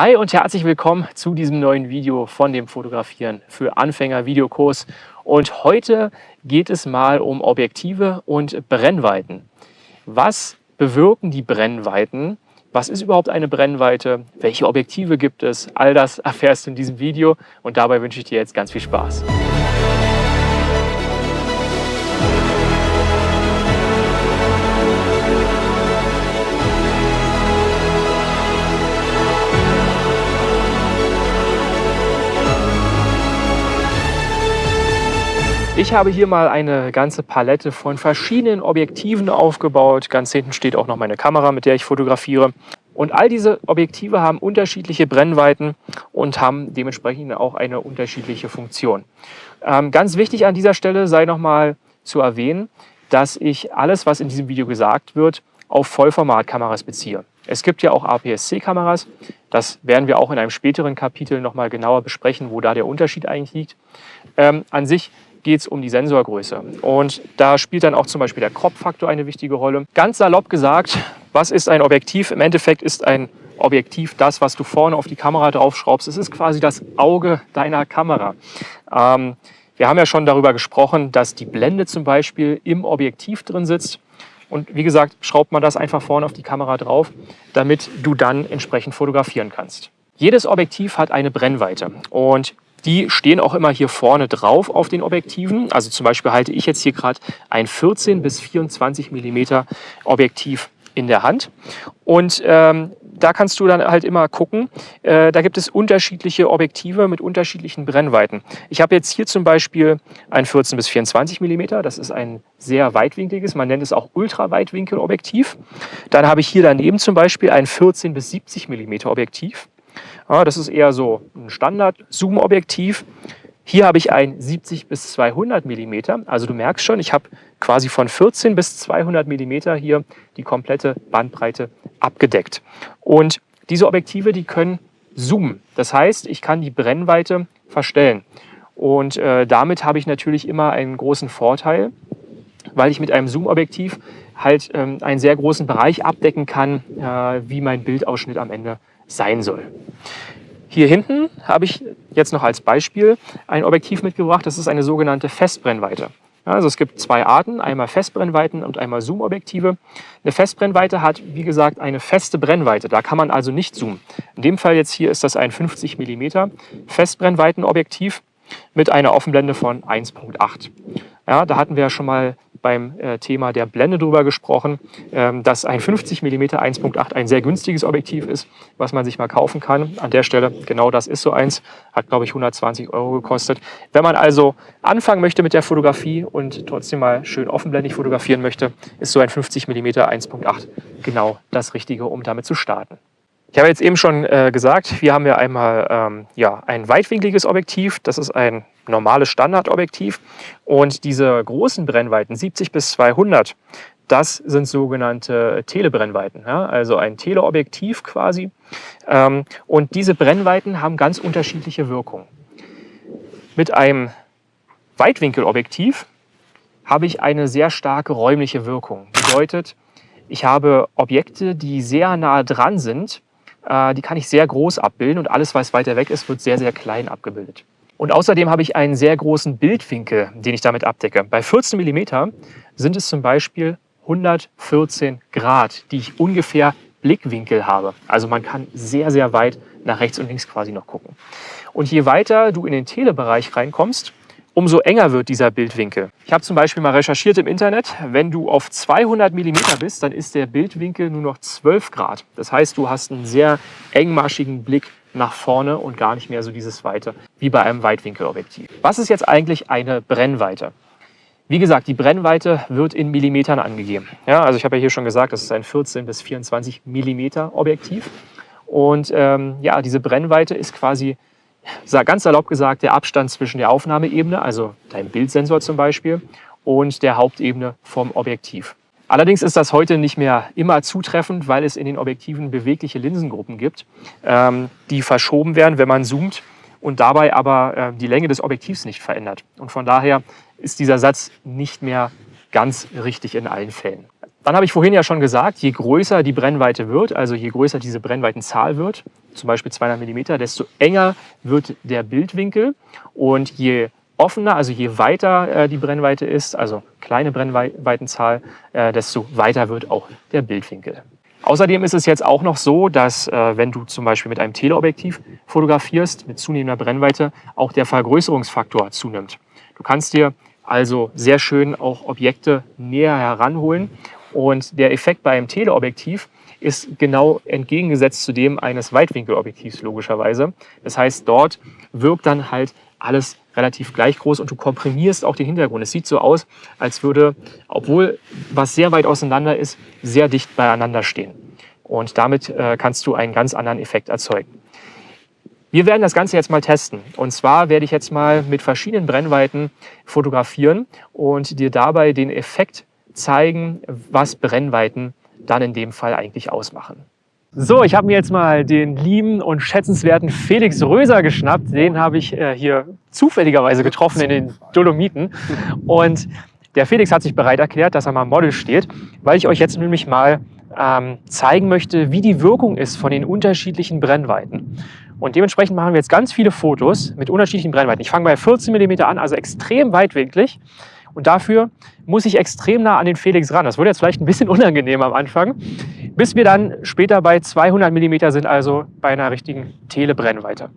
Hi und herzlich willkommen zu diesem neuen Video von dem Fotografieren für Anfänger Videokurs. Und heute geht es mal um Objektive und Brennweiten. Was bewirken die Brennweiten? Was ist überhaupt eine Brennweite? Welche Objektive gibt es? All das erfährst du in diesem Video und dabei wünsche ich dir jetzt ganz viel Spaß. Ich habe hier mal eine ganze Palette von verschiedenen Objektiven aufgebaut. Ganz hinten steht auch noch meine Kamera, mit der ich fotografiere. Und all diese Objektive haben unterschiedliche Brennweiten und haben dementsprechend auch eine unterschiedliche Funktion. Ähm, ganz wichtig an dieser Stelle sei nochmal zu erwähnen, dass ich alles, was in diesem Video gesagt wird, auf Vollformatkameras beziehe. Es gibt ja auch APS-C-Kameras. Das werden wir auch in einem späteren Kapitel nochmal genauer besprechen, wo da der Unterschied eigentlich liegt. Ähm, an sich geht es um die Sensorgröße. Und da spielt dann auch zum Beispiel der Crop-Faktor eine wichtige Rolle. Ganz salopp gesagt, was ist ein Objektiv? Im Endeffekt ist ein Objektiv das, was du vorne auf die Kamera draufschraubst. Es ist quasi das Auge deiner Kamera. Ähm, wir haben ja schon darüber gesprochen, dass die Blende zum Beispiel im Objektiv drin sitzt. Und wie gesagt, schraubt man das einfach vorne auf die Kamera drauf, damit du dann entsprechend fotografieren kannst. Jedes Objektiv hat eine Brennweite und die stehen auch immer hier vorne drauf auf den Objektiven. Also zum Beispiel halte ich jetzt hier gerade ein 14 bis 24 mm Objektiv in der Hand. Und ähm, da kannst du dann halt immer gucken. Äh, da gibt es unterschiedliche Objektive mit unterschiedlichen Brennweiten. Ich habe jetzt hier zum Beispiel ein 14 bis 24 mm. Das ist ein sehr weitwinkliges, man nennt es auch Ultraweitwinkelobjektiv. Dann habe ich hier daneben zum Beispiel ein 14 bis 70 mm Objektiv. Ja, das ist eher so ein Standard-Zoom-Objektiv. Hier habe ich ein 70 bis 200 mm. Also du merkst schon, ich habe quasi von 14 bis 200 mm hier die komplette Bandbreite abgedeckt. Und diese Objektive, die können zoomen. Das heißt, ich kann die Brennweite verstellen. Und äh, damit habe ich natürlich immer einen großen Vorteil, weil ich mit einem Zoom-Objektiv halt ähm, einen sehr großen Bereich abdecken kann, äh, wie mein Bildausschnitt am Ende sein soll. Hier hinten habe ich jetzt noch als Beispiel ein Objektiv mitgebracht. Das ist eine sogenannte Festbrennweite. Also es gibt zwei Arten, einmal Festbrennweiten und einmal Zoom-Objektive. Eine Festbrennweite hat, wie gesagt, eine feste Brennweite. Da kann man also nicht zoomen. In dem Fall jetzt hier ist das ein 50 mm Festbrennweitenobjektiv mit einer Offenblende von 1.8. Ja, da hatten wir ja schon mal beim äh, Thema der Blende drüber gesprochen, ähm, dass ein 50 mm 1.8 ein sehr günstiges Objektiv ist, was man sich mal kaufen kann. An der Stelle, genau das ist so eins, hat glaube ich 120 Euro gekostet. Wenn man also anfangen möchte mit der Fotografie und trotzdem mal schön offenblendig fotografieren möchte, ist so ein 50 mm 1.8 genau das Richtige, um damit zu starten. Ich habe jetzt eben schon äh, gesagt, hier haben wir einmal ähm, ja, ein weitwinkliges Objektiv. Das ist ein normales Standardobjektiv. Und diese großen Brennweiten, 70 bis 200, das sind sogenannte Telebrennweiten, ja? also ein Teleobjektiv quasi. Ähm, und diese Brennweiten haben ganz unterschiedliche Wirkungen. Mit einem Weitwinkelobjektiv habe ich eine sehr starke räumliche Wirkung. Bedeutet, ich habe Objekte, die sehr nah dran sind die kann ich sehr groß abbilden und alles, was weiter weg ist, wird sehr, sehr klein abgebildet. Und außerdem habe ich einen sehr großen Bildwinkel, den ich damit abdecke. Bei 14 mm sind es zum Beispiel 114 Grad, die ich ungefähr Blickwinkel habe. Also man kann sehr, sehr weit nach rechts und links quasi noch gucken. Und je weiter du in den Telebereich reinkommst, umso enger wird dieser Bildwinkel. Ich habe zum Beispiel mal recherchiert im Internet, wenn du auf 200 mm bist, dann ist der Bildwinkel nur noch 12 Grad. Das heißt, du hast einen sehr engmaschigen Blick nach vorne und gar nicht mehr so dieses Weite wie bei einem Weitwinkelobjektiv. Was ist jetzt eigentlich eine Brennweite? Wie gesagt, die Brennweite wird in Millimetern angegeben. Ja, also ich habe ja hier schon gesagt, das ist ein 14 bis 24 Millimeter Objektiv. Und ähm, ja, diese Brennweite ist quasi ganz salopp gesagt, der Abstand zwischen der Aufnahmeebene, also deinem Bildsensor zum Beispiel, und der Hauptebene vom Objektiv. Allerdings ist das heute nicht mehr immer zutreffend, weil es in den Objektiven bewegliche Linsengruppen gibt, ähm, die verschoben werden, wenn man zoomt und dabei aber äh, die Länge des Objektivs nicht verändert. Und von daher ist dieser Satz nicht mehr ganz richtig in allen Fällen. Dann habe ich vorhin ja schon gesagt, je größer die Brennweite wird, also je größer diese Brennweitenzahl wird, zum Beispiel 200 mm, desto enger wird der Bildwinkel und je offener, also je weiter äh, die Brennweite ist, also kleine Brennweitenzahl, äh, desto weiter wird auch der Bildwinkel. Außerdem ist es jetzt auch noch so, dass äh, wenn du zum Beispiel mit einem Teleobjektiv fotografierst, mit zunehmender Brennweite, auch der Vergrößerungsfaktor zunimmt. Du kannst dir also sehr schön auch Objekte näher heranholen und der Effekt bei einem Teleobjektiv ist genau entgegengesetzt zu dem eines Weitwinkelobjektivs logischerweise. Das heißt, dort wirkt dann halt alles relativ gleich groß und du komprimierst auch den Hintergrund. Es sieht so aus, als würde, obwohl was sehr weit auseinander ist, sehr dicht beieinander stehen. Und damit äh, kannst du einen ganz anderen Effekt erzeugen. Wir werden das Ganze jetzt mal testen. Und zwar werde ich jetzt mal mit verschiedenen Brennweiten fotografieren und dir dabei den Effekt zeigen, was Brennweiten dann in dem Fall eigentlich ausmachen. So, ich habe mir jetzt mal den lieben und schätzenswerten Felix Röser geschnappt. Den habe ich äh, hier zufälligerweise getroffen in den Dolomiten. Und der Felix hat sich bereit erklärt, dass er mal Model steht, weil ich euch jetzt nämlich mal ähm, zeigen möchte, wie die Wirkung ist von den unterschiedlichen Brennweiten. Und dementsprechend machen wir jetzt ganz viele Fotos mit unterschiedlichen Brennweiten. Ich fange bei 14 mm an, also extrem weitwinklig. Und dafür muss ich extrem nah an den Felix ran. Das wird jetzt vielleicht ein bisschen unangenehm am Anfang, bis wir dann später bei 200 mm sind, also bei einer richtigen Telebrennweite.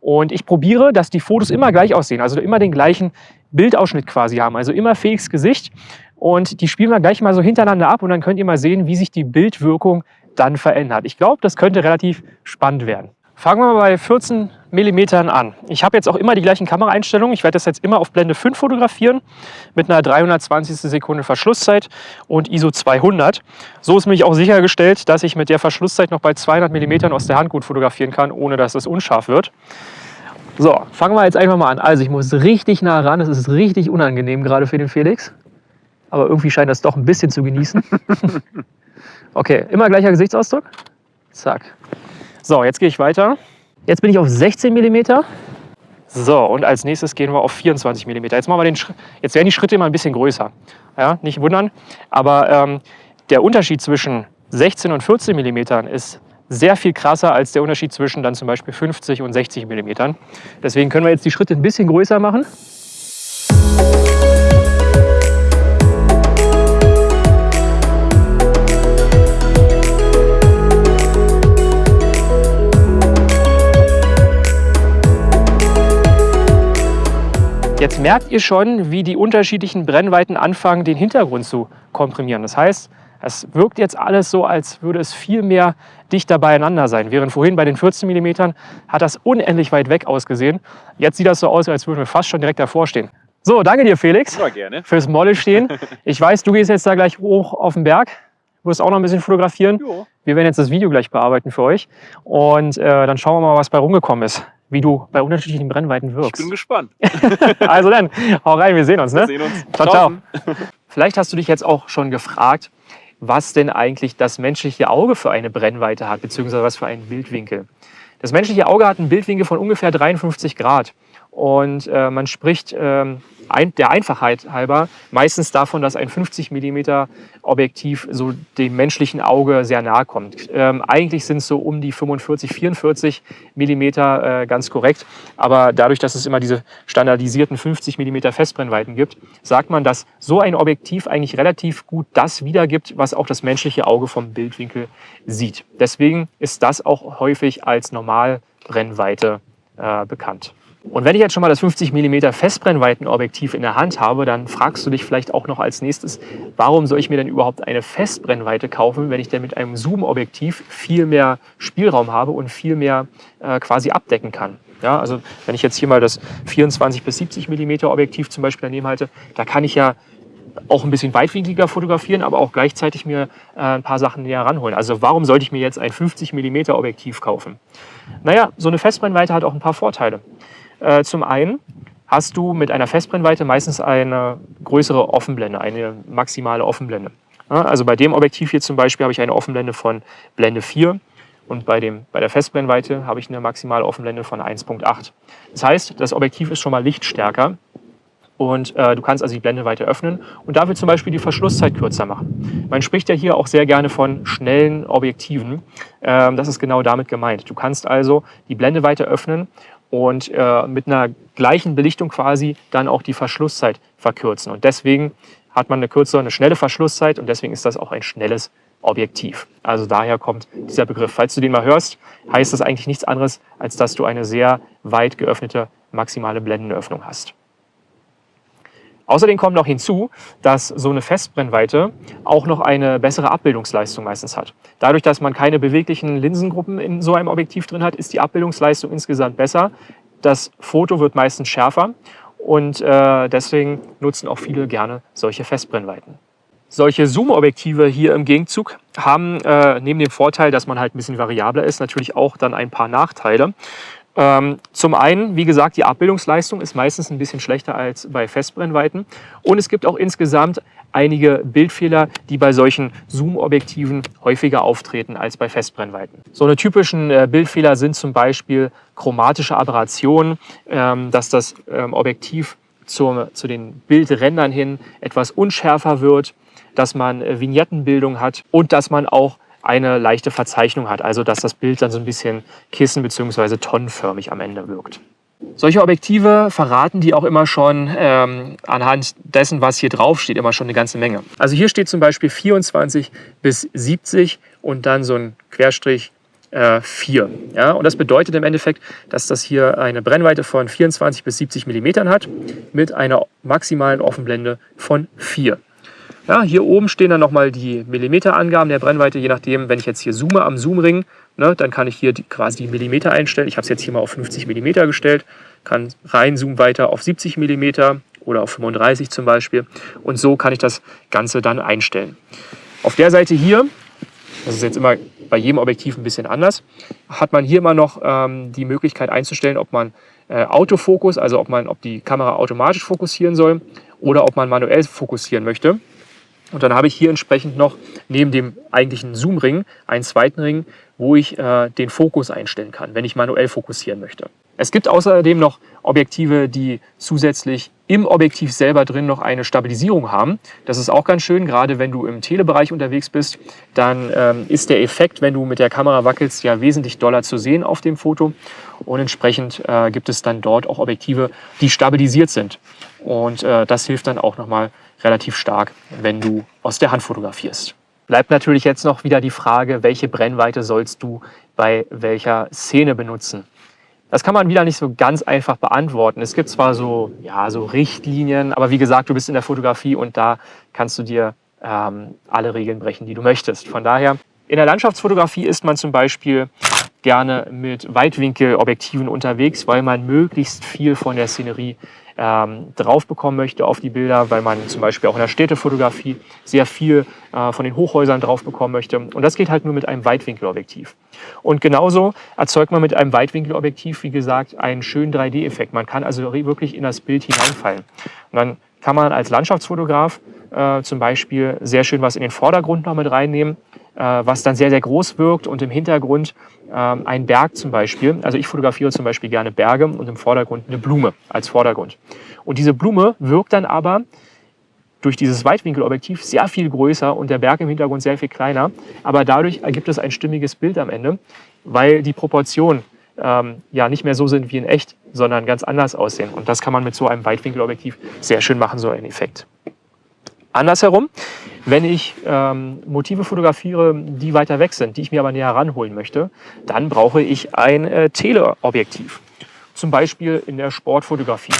Und ich probiere, dass die Fotos immer gleich aussehen, also immer den gleichen Bildausschnitt quasi haben, also immer Felix Gesicht. Und die spielen wir gleich mal so hintereinander ab und dann könnt ihr mal sehen, wie sich die Bildwirkung dann verändert. Ich glaube, das könnte relativ spannend werden. Fangen wir mal bei 14 mm an. Ich habe jetzt auch immer die gleichen Kameraeinstellungen. Ich werde das jetzt immer auf Blende 5 fotografieren mit einer 320. Sekunde Verschlusszeit und ISO 200. So ist nämlich auch sichergestellt, dass ich mit der Verschlusszeit noch bei 200 mm aus der Hand gut fotografieren kann, ohne dass es unscharf wird. So, fangen wir jetzt einfach mal an. Also ich muss richtig nah ran. Es ist richtig unangenehm gerade für den Felix. Aber irgendwie scheint das doch ein bisschen zu genießen. okay, immer gleicher Gesichtsausdruck. Zack. So, jetzt gehe ich weiter. Jetzt bin ich auf 16 mm. So, und als nächstes gehen wir auf 24 mm. Jetzt, machen wir den Jetzt werden die Schritte immer ein bisschen größer. Ja, nicht wundern. Aber ähm, der Unterschied zwischen 16 und 14 mm ist sehr viel krasser als der Unterschied zwischen dann zum Beispiel 50 und 60 mm. Deswegen können wir jetzt die Schritte ein bisschen größer machen. Jetzt merkt ihr schon, wie die unterschiedlichen Brennweiten anfangen, den Hintergrund zu komprimieren. Das heißt, es wirkt jetzt alles so, als würde es viel mehr dichter beieinander sein. Während vorhin bei den 14 mm hat das unendlich weit weg ausgesehen. Jetzt sieht das so aus, als würden wir fast schon direkt davor stehen. So, danke dir Felix ja, gerne. fürs Model stehen. Ich weiß, du gehst jetzt da gleich hoch auf den Berg. Du wirst auch noch ein bisschen fotografieren. Jo. Wir werden jetzt das Video gleich bearbeiten für euch. Und äh, dann schauen wir mal, was bei rumgekommen ist wie du bei unterschiedlichen Brennweiten wirkst. Ich bin gespannt. also dann, hau rein, wir sehen uns. Ne? Wir sehen uns. Ciao, ciao. Vielleicht hast du dich jetzt auch schon gefragt, was denn eigentlich das menschliche Auge für eine Brennweite hat, beziehungsweise was für einen Bildwinkel. Das menschliche Auge hat einen Bildwinkel von ungefähr 53 Grad. Und äh, man spricht ähm, der Einfachheit halber meistens davon, dass ein 50 mm Objektiv so dem menschlichen Auge sehr nahe kommt. Ähm, eigentlich sind es so um die 45, 44 mm äh, ganz korrekt. Aber dadurch, dass es immer diese standardisierten 50 mm Festbrennweiten gibt, sagt man, dass so ein Objektiv eigentlich relativ gut das wiedergibt, was auch das menschliche Auge vom Bildwinkel sieht. Deswegen ist das auch häufig als Normalbrennweite äh, bekannt. Und wenn ich jetzt schon mal das 50 mm Festbrennweitenobjektiv in der Hand habe, dann fragst du dich vielleicht auch noch als nächstes, warum soll ich mir denn überhaupt eine Festbrennweite kaufen, wenn ich denn mit einem Zoom-Objektiv viel mehr Spielraum habe und viel mehr äh, quasi abdecken kann. Ja, also wenn ich jetzt hier mal das 24 bis 70 mm Objektiv zum Beispiel daneben halte, da kann ich ja auch ein bisschen weitwinkliger fotografieren, aber auch gleichzeitig mir äh, ein paar Sachen näher ranholen. Also warum sollte ich mir jetzt ein 50 mm Objektiv kaufen? Naja, so eine Festbrennweite hat auch ein paar Vorteile. Äh, zum einen hast du mit einer Festbrennweite meistens eine größere Offenblende, eine maximale Offenblende. also bei dem Objektiv hier zum Beispiel habe ich eine Offenblende von Blende 4 und bei, dem, bei der Festbrennweite habe ich eine maximale Offenblende von 1.8. Das heißt, das Objektiv ist schon mal lichtstärker Und äh, du kannst also die Blende weiter öffnen und dafür zum Beispiel die Verschlusszeit kürzer machen. Man spricht ja hier auch sehr gerne von schnellen Objektiven. Ähm, das ist genau damit gemeint. Du kannst also die Blende weiter öffnen und äh, mit einer gleichen Belichtung quasi dann auch die Verschlusszeit verkürzen. Und deswegen hat man eine kürzere, eine schnelle Verschlusszeit und deswegen ist das auch ein schnelles Objektiv. Also daher kommt dieser Begriff. Falls du den mal hörst, heißt das eigentlich nichts anderes, als dass du eine sehr weit geöffnete maximale Blendenöffnung hast. Außerdem kommt noch hinzu, dass so eine Festbrennweite auch noch eine bessere Abbildungsleistung meistens hat. Dadurch, dass man keine beweglichen Linsengruppen in so einem Objektiv drin hat, ist die Abbildungsleistung insgesamt besser. Das Foto wird meistens schärfer und äh, deswegen nutzen auch viele gerne solche Festbrennweiten. Solche Zoom-Objektive hier im Gegenzug haben äh, neben dem Vorteil, dass man halt ein bisschen variabler ist, natürlich auch dann ein paar Nachteile. Ähm, zum einen, wie gesagt, die Abbildungsleistung ist meistens ein bisschen schlechter als bei Festbrennweiten. Und es gibt auch insgesamt einige Bildfehler, die bei solchen Zoom-Objektiven häufiger auftreten als bei Festbrennweiten. So eine typischen äh, Bildfehler sind zum Beispiel chromatische Aberrationen, ähm, dass das ähm, Objektiv zu den Bildrändern hin etwas unschärfer wird, dass man äh, Vignettenbildung hat und dass man auch eine leichte Verzeichnung hat, also dass das Bild dann so ein bisschen kissen- bzw. tonnenförmig am Ende wirkt. Solche Objektive verraten die auch immer schon ähm, anhand dessen, was hier drauf steht, immer schon eine ganze Menge. Also hier steht zum Beispiel 24 bis 70 und dann so ein Querstrich äh, 4. Ja? Und das bedeutet im Endeffekt, dass das hier eine Brennweite von 24 bis 70 mm hat mit einer maximalen Offenblende von 4. Ja, hier oben stehen dann nochmal die Millimeterangaben der Brennweite, je nachdem, wenn ich jetzt hier zoome am Zoomring, ne, dann kann ich hier die, quasi die Millimeter einstellen. Ich habe es jetzt hier mal auf 50 mm gestellt, kann reinzoomen weiter auf 70 mm oder auf 35 zum Beispiel. Und so kann ich das Ganze dann einstellen. Auf der Seite hier, das ist jetzt immer bei jedem Objektiv ein bisschen anders, hat man hier immer noch ähm, die Möglichkeit einzustellen, ob man äh, Autofokus, also ob, man, ob die Kamera automatisch fokussieren soll oder ob man manuell fokussieren möchte. Und dann habe ich hier entsprechend noch neben dem eigentlichen Zoom-Ring einen zweiten Ring, wo ich äh, den Fokus einstellen kann, wenn ich manuell fokussieren möchte. Es gibt außerdem noch Objektive, die zusätzlich im Objektiv selber drin noch eine Stabilisierung haben. Das ist auch ganz schön, gerade wenn du im Telebereich unterwegs bist, dann ähm, ist der Effekt, wenn du mit der Kamera wackelst, ja wesentlich doller zu sehen auf dem Foto. Und entsprechend äh, gibt es dann dort auch Objektive, die stabilisiert sind. Und äh, das hilft dann auch nochmal relativ stark, wenn du aus der Hand fotografierst. Bleibt natürlich jetzt noch wieder die Frage, welche Brennweite sollst du bei welcher Szene benutzen? Das kann man wieder nicht so ganz einfach beantworten. Es gibt zwar so, ja, so Richtlinien, aber wie gesagt, du bist in der Fotografie und da kannst du dir ähm, alle Regeln brechen, die du möchtest. Von daher, in der Landschaftsfotografie ist man zum Beispiel gerne mit Weitwinkelobjektiven unterwegs, weil man möglichst viel von der Szenerie ähm, drauf bekommen möchte auf die Bilder, weil man zum Beispiel auch in der Städtefotografie sehr viel äh, von den Hochhäusern drauf bekommen möchte. Und das geht halt nur mit einem Weitwinkelobjektiv. Und genauso erzeugt man mit einem Weitwinkelobjektiv, wie gesagt, einen schönen 3D-Effekt. Man kann also wirklich in das Bild hineinfallen. Und dann kann man als Landschaftsfotograf äh, zum Beispiel sehr schön was in den Vordergrund noch mit reinnehmen, was dann sehr, sehr groß wirkt und im Hintergrund ähm, ein Berg zum Beispiel. Also ich fotografiere zum Beispiel gerne Berge und im Vordergrund eine Blume als Vordergrund. Und diese Blume wirkt dann aber durch dieses Weitwinkelobjektiv sehr viel größer und der Berg im Hintergrund sehr viel kleiner. Aber dadurch ergibt es ein stimmiges Bild am Ende, weil die Proportionen ähm, ja nicht mehr so sind wie in echt, sondern ganz anders aussehen. Und das kann man mit so einem Weitwinkelobjektiv sehr schön machen, so einen Effekt. Andersherum, wenn ich ähm, Motive fotografiere, die weiter weg sind, die ich mir aber näher ranholen möchte, dann brauche ich ein äh, Teleobjektiv. Zum Beispiel in der Sportfotografie.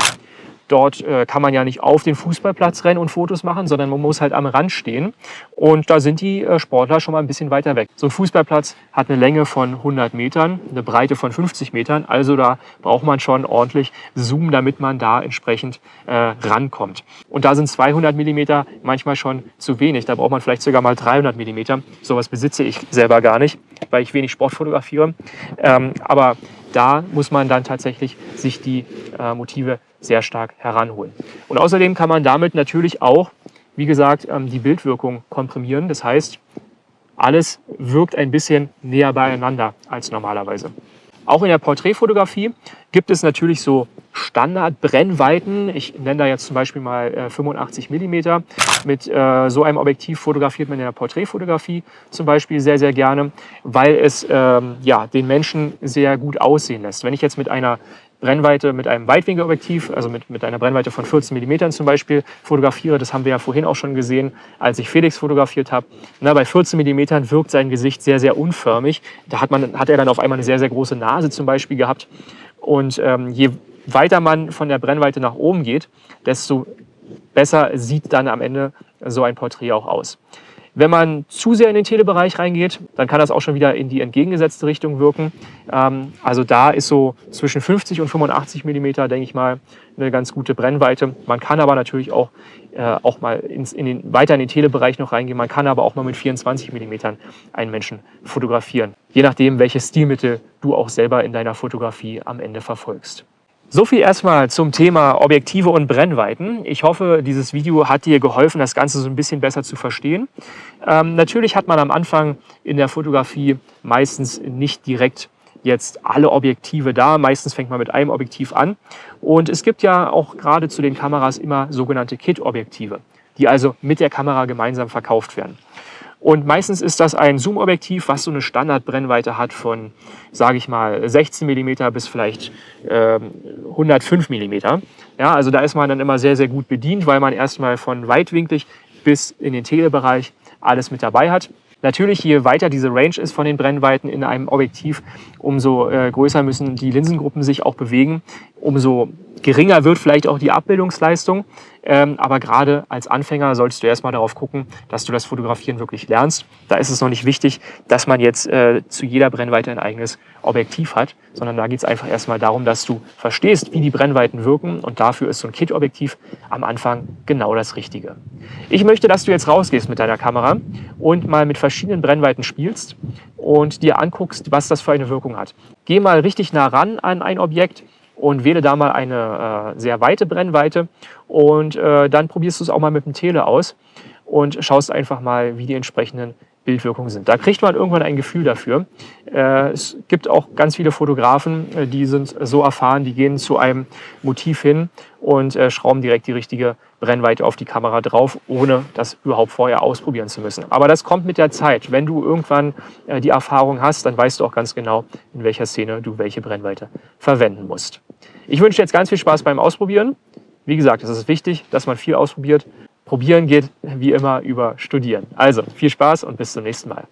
Dort äh, kann man ja nicht auf den Fußballplatz rennen und Fotos machen, sondern man muss halt am Rand stehen. Und da sind die äh, Sportler schon mal ein bisschen weiter weg. So ein Fußballplatz hat eine Länge von 100 Metern, eine Breite von 50 Metern. Also da braucht man schon ordentlich Zoom, damit man da entsprechend äh, rankommt. Und da sind 200 Millimeter manchmal schon zu wenig. Da braucht man vielleicht sogar mal 300 Millimeter. Sowas besitze ich selber gar nicht, weil ich wenig Sport fotografiere. Ähm, aber da muss man dann tatsächlich sich die äh, Motive sehr stark heranholen. Und außerdem kann man damit natürlich auch, wie gesagt, ähm, die Bildwirkung komprimieren. Das heißt, alles wirkt ein bisschen näher beieinander als normalerweise. Auch in der Porträtfotografie gibt es natürlich so Standardbrennweiten. Ich nenne da jetzt zum Beispiel mal äh, 85 mm. Mit äh, so einem Objektiv fotografiert man in der Porträtfotografie zum Beispiel sehr, sehr gerne, weil es ähm, ja, den Menschen sehr gut aussehen lässt. Wenn ich jetzt mit einer Brennweite mit einem Weitwinkelobjektiv, also mit, mit einer Brennweite von 14 mm zum Beispiel, fotografiere. Das haben wir ja vorhin auch schon gesehen, als ich Felix fotografiert habe. Bei 14 mm wirkt sein Gesicht sehr, sehr unförmig. Da hat, man, hat er dann auf einmal eine sehr, sehr große Nase zum Beispiel gehabt. Und ähm, je weiter man von der Brennweite nach oben geht, desto besser sieht dann am Ende so ein Porträt auch aus. Wenn man zu sehr in den Telebereich reingeht, dann kann das auch schon wieder in die entgegengesetzte Richtung wirken. Ähm, also da ist so zwischen 50 und 85 mm, denke ich mal, eine ganz gute Brennweite. Man kann aber natürlich auch, äh, auch mal ins, in den, weiter in den Telebereich noch reingehen. Man kann aber auch mal mit 24 mm einen Menschen fotografieren. Je nachdem, welches Stilmittel du auch selber in deiner Fotografie am Ende verfolgst. So viel erstmal zum Thema Objektive und Brennweiten. Ich hoffe, dieses Video hat dir geholfen, das Ganze so ein bisschen besser zu verstehen. Ähm, natürlich hat man am Anfang in der Fotografie meistens nicht direkt jetzt alle Objektive da. Meistens fängt man mit einem Objektiv an. Und es gibt ja auch gerade zu den Kameras immer sogenannte Kit-Objektive, die also mit der Kamera gemeinsam verkauft werden. Und meistens ist das ein Zoom-Objektiv, was so eine Standardbrennweite hat von, sage ich mal, 16 mm bis vielleicht äh, 105 mm. Ja, also da ist man dann immer sehr, sehr gut bedient, weil man erstmal von weitwinklig bis in den Telebereich alles mit dabei hat. Natürlich, je weiter diese Range ist von den Brennweiten in einem Objektiv, umso äh, größer müssen die Linsengruppen sich auch bewegen, umso geringer wird vielleicht auch die Abbildungsleistung. Ähm, aber gerade als Anfänger solltest du erstmal darauf gucken, dass du das Fotografieren wirklich lernst. Da ist es noch nicht wichtig, dass man jetzt äh, zu jeder Brennweite ein eigenes Objektiv hat, sondern da geht es einfach erstmal darum, dass du verstehst, wie die Brennweiten wirken und dafür ist so ein Kit-Objektiv am Anfang genau das Richtige. Ich möchte, dass du jetzt rausgehst mit deiner Kamera und mal mit verschiedenen Brennweiten spielst und dir anguckst, was das für eine Wirkung hat. Geh mal richtig nah ran an ein Objekt, und wähle da mal eine äh, sehr weite Brennweite. Und äh, dann probierst du es auch mal mit dem Tele aus und schaust einfach mal, wie die entsprechenden Bildwirkungen sind. Da kriegt man irgendwann ein Gefühl dafür. Äh, es gibt auch ganz viele Fotografen, äh, die sind so erfahren, die gehen zu einem Motiv hin und äh, schrauben direkt die richtige Brennweite auf die Kamera drauf, ohne das überhaupt vorher ausprobieren zu müssen. Aber das kommt mit der Zeit. Wenn du irgendwann die Erfahrung hast, dann weißt du auch ganz genau, in welcher Szene du welche Brennweite verwenden musst. Ich wünsche dir jetzt ganz viel Spaß beim Ausprobieren. Wie gesagt, es ist wichtig, dass man viel ausprobiert Probieren geht wie immer über Studieren. Also viel Spaß und bis zum nächsten Mal.